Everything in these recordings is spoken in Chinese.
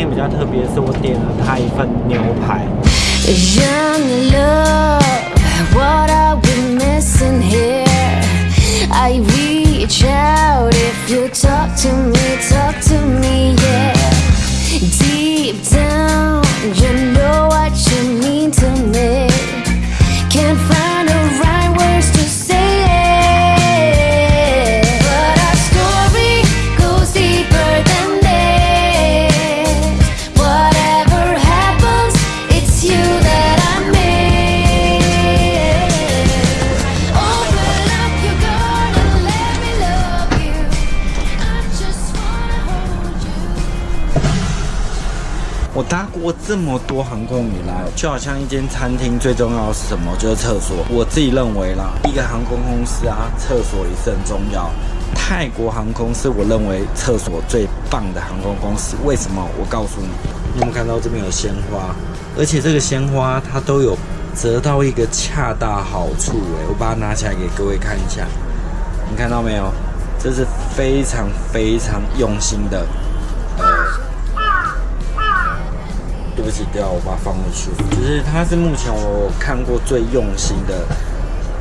今天比较特别，是我点了他一份牛排。Young 我搭过这么多航空以来，就好像一间餐厅最重要的是什么？就是厕所。我自己认为啦，一个航空公司啊，厕所也是很重要。泰国航空是我认为厕所最棒的航空公司。为什么？我告诉你，你有没有看到这边有鲜花？而且这个鲜花它都有折到一个恰到好处诶，我把它拿起来给各位看一下，你看到没有？这是非常非常用心的，不起，对啊，我把它放回去。就是它是目前我看过最用心的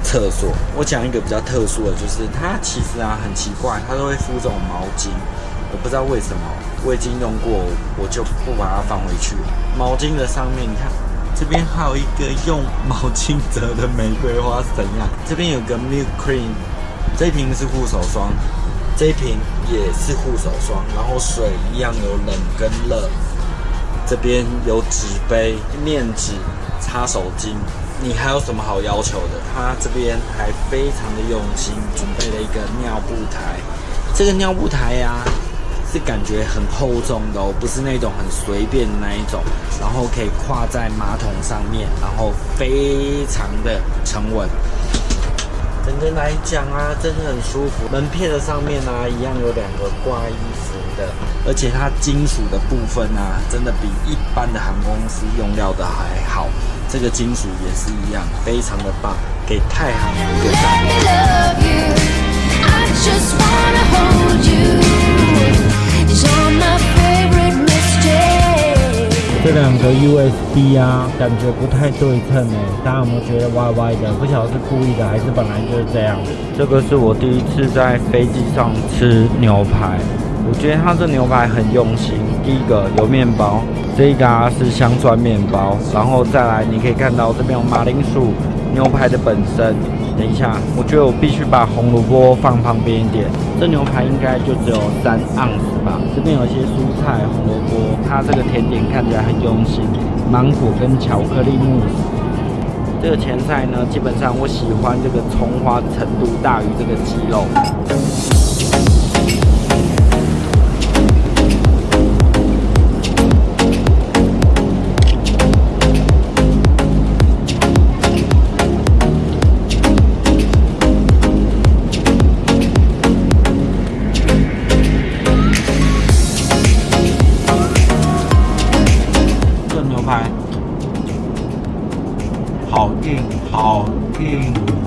厕所。我讲一个比较特殊的，就是它其实啊很奇怪，它都会敷这种毛巾，我不知道为什么，我已经用过，我就不把它放回去。毛巾的上面，你看这边还有一个用毛巾折的玫瑰花是怎样？这边有个 milk cream，这一瓶是护手霜，这一瓶也是护手霜，然后水一样有冷跟热。这边有纸杯、面纸、擦手巾，你还有什么好要求的？他这边还非常的用心，准备了一个尿布台。这个尿布台呀、是感觉很厚重的哦，不是那种很随便的那一种，然后可以跨在马桶上面，然后非常的沉稳。整个来讲啊，真的很舒服。门片的上面啊，一样有两个挂衣的，而且它金属的部分啊，真的比一般的航空公司用料的还好。这个金属也是一样，非常的棒，给太行一个赞。这两个 USB 啊，感觉不太对称哎，大家有没有觉得歪歪的？不晓得是故意的还是本来就是这样。这个是我第一次在飞机上吃牛排，我觉得它这牛排很用心。第一个有面包，这个啊是香蒜面包，然后再来你可以看到这边有马铃薯，牛排的本身。等一下，我觉得我必须把红萝卜放旁边一点。这牛排应该就只有三盎司吧。这边有一些蔬菜、红萝卜，它这个甜点看起来很用心，芒果跟巧克力慕斯。这个前菜呢，基本上我喜欢这个葱花程度大于这个鸡肉。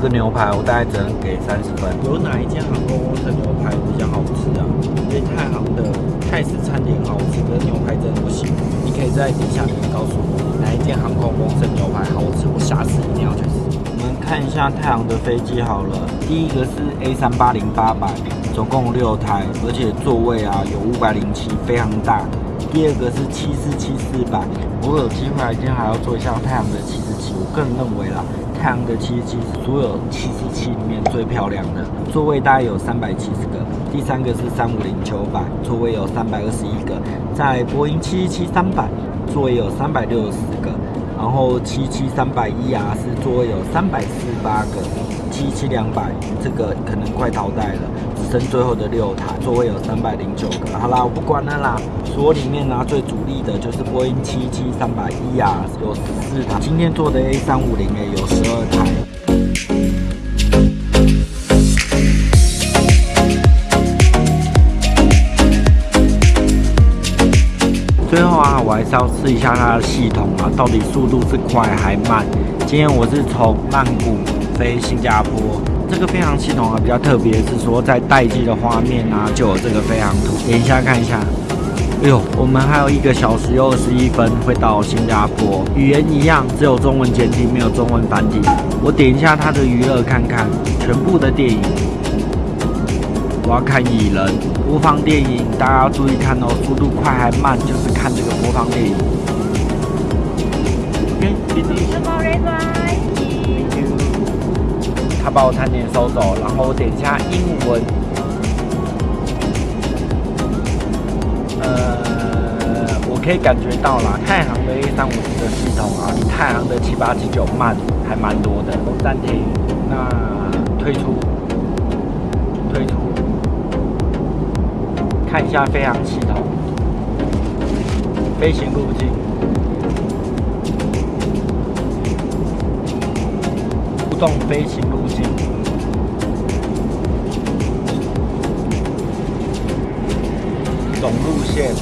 这牛排我大概只能给三十分。有哪一间航空公司的牛排比较好吃啊？因为太行的泰式餐点好吃，可是牛排真的不行。你可以在底下留言告诉我哪一间航空公司的牛排好吃，我下次一定要去吃。我们看一下太行的飞机好了，第一个是 A 三八零八百，总共六台，而且座位啊有五百零七，非常大。第二个是七四七四百，我有机会来今天还要做一下太阳的七四七。我个人认为啦，太阳的七十七所有七十七里面最漂亮的，座位大概有三百七十个。第三个是三五零九百，座位有三百二十一个。在波音七七七三百，座位有三百六十个。然后七七三百一啊是座位有三百四十八个，七七两百这个可能快淘汰了，剩最后的六台，座位有三百零九个。好啦，我不管了啦，所里面呢、最主力的就是波音七七三百一啊，有十四台，今天做的 A 三五零也有十二台。最后啊，我还是要试一下它的系统啊，到底速度是快还慢。今天我是从曼谷飞新加坡，这个飞航系统啊比较特别，是说在待机的画面啊就有这个飞航图，点一下看一下。哎呦，我们还有一个小时又二十一分会到新加坡，语言一样，只有中文简体，没有中文繁体。我点一下它的娱乐看看，全部的电影。我要看蚁人播放电影，大家要注意看哦，速度快还慢，就是看这个播放电影。OK，谢谢。把我餐点收走，然后我点一下英文。呃，我可以感觉到啦，太行的 A 三五零的系统啊，比太行的七八七九慢还蛮多的。暂停，那退出，退出，看一下飞行系统，飞行路径。动飞行路径，总路线，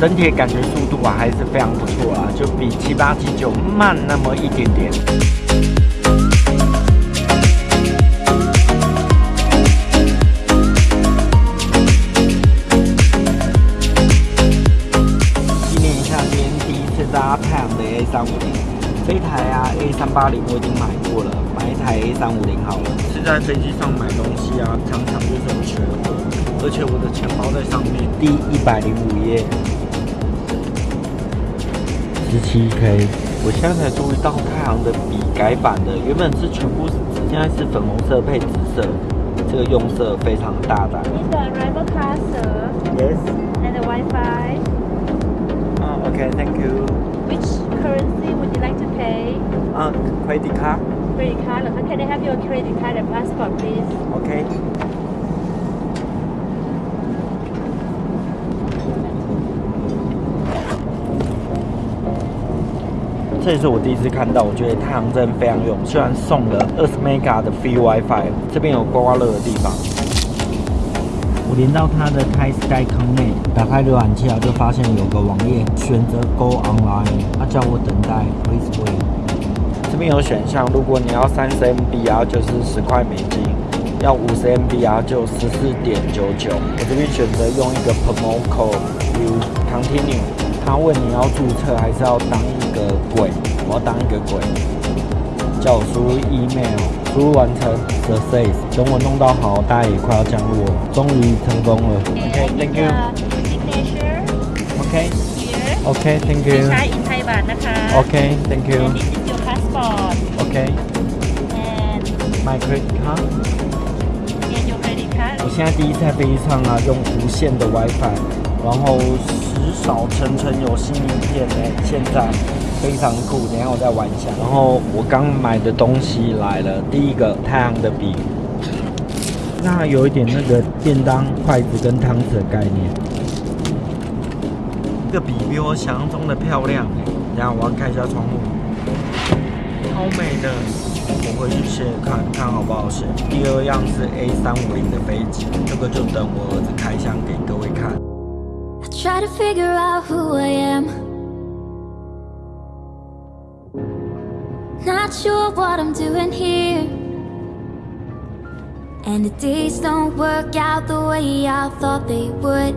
整体感觉速度啊还是非常不错啊，就比七八七九慢那么一点点。纪念一下今天第一次搭太阳的 A 三五零。这台啊，A 三八零我已经买过了，买一台 A 三五零好了。是在飞机上买东西啊，常常就是有缺货，而且我的钱包在上面。第一百零五页，十七 K。我现在才注意到太行的笔改版的，原本是全部，现在是粉红色配紫色，这个用色非常大胆。Is the arrival car, sir? Yes. And the Wi-Fi? 啊，OK，Thank you. Which currency would you like to pay? 啊，credit card. Credit card เหรอคะ Can I have your credit card and passport, please? OK。这也是我第一次看到，我觉得太阳真的非常用，虽然送了二十 mega 的 free WiFi，这边有刮刮乐的地方。 我连到它的 Thai Sky 坑内，打开浏览器啊，就发现有个网页，选择 Go Online，它叫我等待，Please wait。这边有选项，如果你要三十 MB 啊，就是十块美金；要五十 MB 啊，就十四点九九。我这边选择用一个 promo Code，you Continue。他问你要注册还是要当一个鬼？我要当一个鬼，叫我输入 email，输入完成 success。等我弄到好，大家也快要降落了，终于成功了。OK，Thank you。 Signature OK。 here. OK，Thank ใช้ you。 in ไทยบาทนะคะ OK，Thank you。 And this is your passport OK。 and My credit card。 and your credit card. 我现在第一次在飞机上啊，用无线的 WiFi，然后时少成成有新影片呢，现在 非常酷。等下我再玩一下。然后我刚买的东西来了，第一个太阳的笔，那有一点那个便当筷子跟汤匙的概念。这个笔比我想象中的漂亮，等一下我要看一下窗户，超美的。我回去写写看看好不好写。第二样是 A 三五零的飞机，这个就等我儿子开箱给各位看。I try to figure out who I am. Not sure what I'm doing here. And the days don't work out the way I thought they would.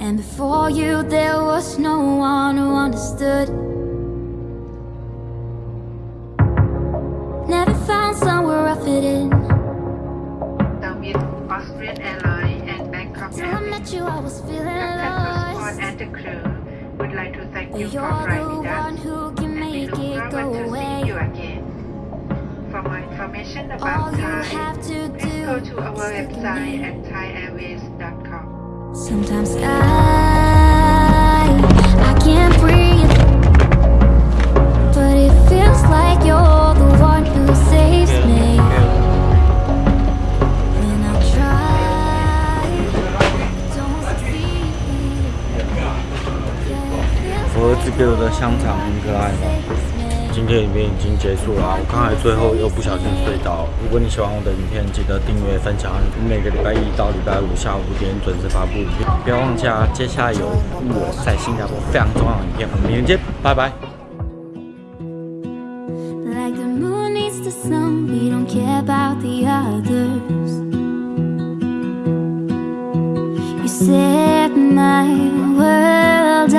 And before you, there was no one who understood. Never found somewhere I fit in. With Austrian Airlines and Bangkok Till I Airways. met you, I was feeling lost. and the crew would like to thank you for driving us, and we look forward to seeing you again. For more information about Thai, please go to our website at thaiairways.com. Sometimes I 子给我的香肠很可爱吧？今天影片已经结束了啊，我刚才最后又不小心睡到。如果你喜欢我的影片，记得订阅、分享。每个礼拜一到礼拜五下午五点准时发布影片，不要忘记啊！接下来有我在新加坡非常重要的影片，我们明天见，拜拜。Like the moon needs the sun, we don't care about the others. set my world